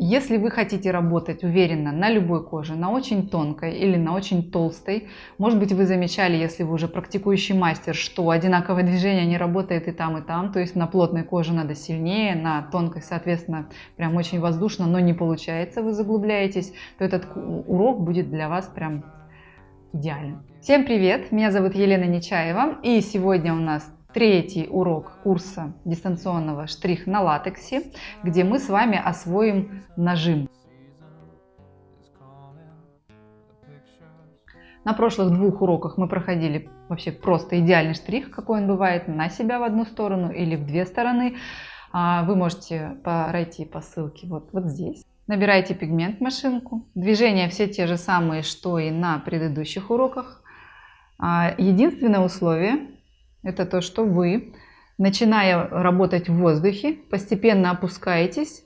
Если вы хотите работать уверенно на любой коже, на очень тонкой или на очень толстой, может быть вы замечали, если вы уже практикующий мастер, что одинаковое движение не работает и там, и там, то есть на плотной коже надо сильнее, на тонкой, соответственно, прям очень воздушно, но не получается, вы заглубляетесь, то этот урок будет для вас прям идеальным. Всем привет, меня зовут Елена Нечаева и сегодня у нас третий урок курса дистанционного штрих на латексе, где мы с вами освоим нажим. На прошлых двух уроках мы проходили вообще просто идеальный штрих, какой он бывает на себя в одну сторону или в две стороны. А, вы можете пройти по ссылке вот, вот здесь. Набирайте пигмент в машинку. Движения все те же самые, что и на предыдущих уроках. А, единственное условие это то, что вы, начиная работать в воздухе, постепенно опускаетесь.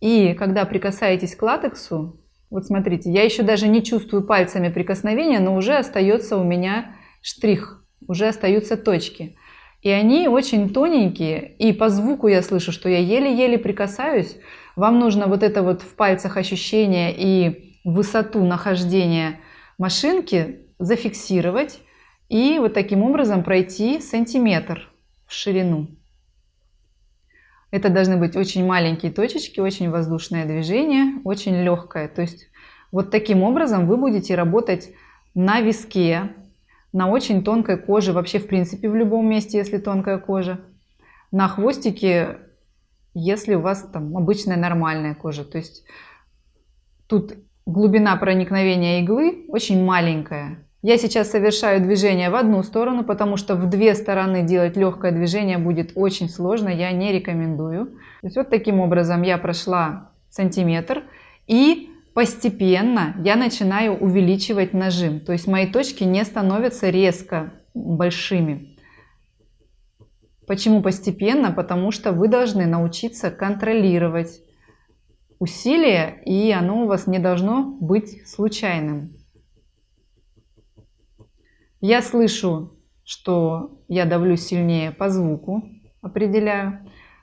И когда прикасаетесь к латексу, вот смотрите, я еще даже не чувствую пальцами прикосновения, но уже остается у меня штрих, уже остаются точки. И они очень тоненькие, и по звуку я слышу, что я еле-еле прикасаюсь. Вам нужно вот это вот в пальцах ощущение и высоту нахождения машинки зафиксировать и вот таким образом пройти сантиметр в ширину. Это должны быть очень маленькие точечки, очень воздушное движение, очень легкое. То есть вот таким образом вы будете работать на виске, на очень тонкой коже, вообще в принципе в любом месте, если тонкая кожа, на хвостике, если у вас там обычная нормальная кожа. То есть тут глубина проникновения иглы очень маленькая, я сейчас совершаю движение в одну сторону, потому что в две стороны делать легкое движение будет очень сложно, я не рекомендую. То есть вот таким образом я прошла сантиметр и постепенно я начинаю увеличивать нажим. То есть мои точки не становятся резко большими. Почему постепенно? Потому что вы должны научиться контролировать усилие, и оно у вас не должно быть случайным. Я слышу, что я давлю сильнее по звуку, определяю,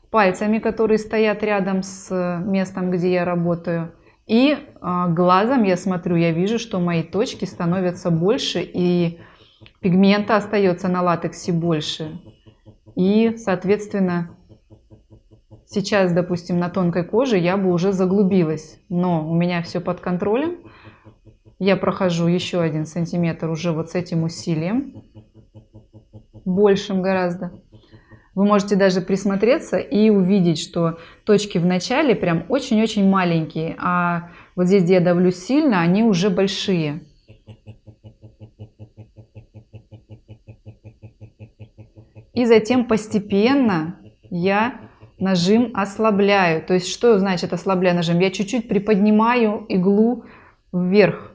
пальцами, которые стоят рядом с местом, где я работаю. И а, глазом я смотрю, я вижу, что мои точки становятся больше, и пигмента остается на латексе больше. И, соответственно, сейчас, допустим, на тонкой коже я бы уже заглубилась, но у меня все под контролем я прохожу еще один сантиметр уже вот с этим усилием, большим гораздо. Вы можете даже присмотреться и увидеть, что точки в начале прям очень-очень маленькие, а вот здесь, где я давлю сильно, они уже большие. И затем постепенно я нажим ослабляю. То есть что значит ослабляю нажим? Я чуть-чуть приподнимаю иглу вверх.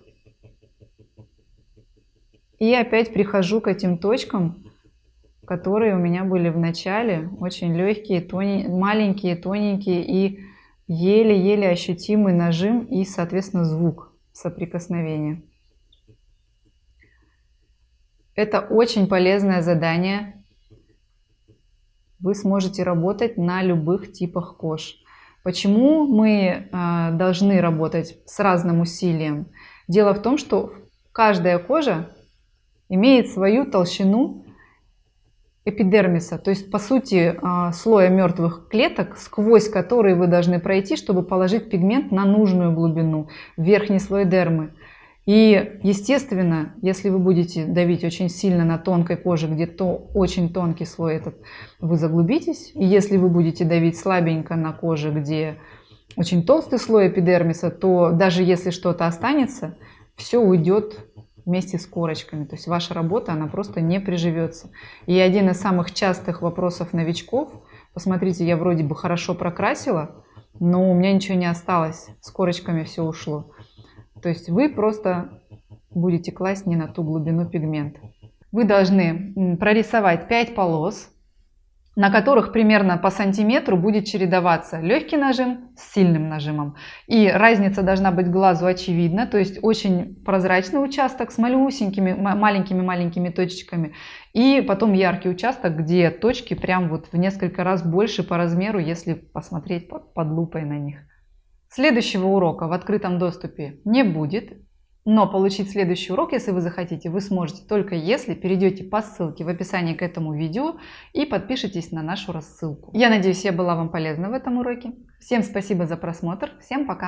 И опять прихожу к этим точкам, которые у меня были в начале, очень легкие, тоне... маленькие, тоненькие и еле-еле ощутимый нажим и, соответственно, звук соприкосновения. Это очень полезное задание. Вы сможете работать на любых типах кож. Почему мы э, должны работать с разным усилием? Дело в том, что каждая кожа имеет свою толщину эпидермиса, то есть по сути а, слоя мертвых клеток, сквозь которые вы должны пройти, чтобы положить пигмент на нужную глубину, верхний слой дермы. И естественно, если вы будете давить очень сильно на тонкой коже, где то очень тонкий слой этот, вы заглубитесь. И если вы будете давить слабенько на коже, где очень толстый слой эпидермиса, то даже если что-то останется, все уйдет вместе с корочками. То есть ваша работа, она просто не приживется. И один из самых частых вопросов новичков, посмотрите, я вроде бы хорошо прокрасила, но у меня ничего не осталось, с корочками все ушло. То есть вы просто будете класть не на ту глубину пигмента. Вы должны прорисовать 5 полос, на которых примерно по сантиметру будет чередоваться легкий нажим с сильным нажимом. И разница должна быть глазу очевидна, то есть очень прозрачный участок с малюсенькими, маленькими-маленькими точечками. И потом яркий участок, где точки прям вот в несколько раз больше по размеру, если посмотреть под, под лупой на них. Следующего урока в открытом доступе не будет, но получить следующий урок, если вы захотите, вы сможете только если перейдете по ссылке в описании к этому видео и подпишитесь на нашу рассылку. Я надеюсь, я была вам полезна в этом уроке. Всем спасибо за просмотр, всем пока!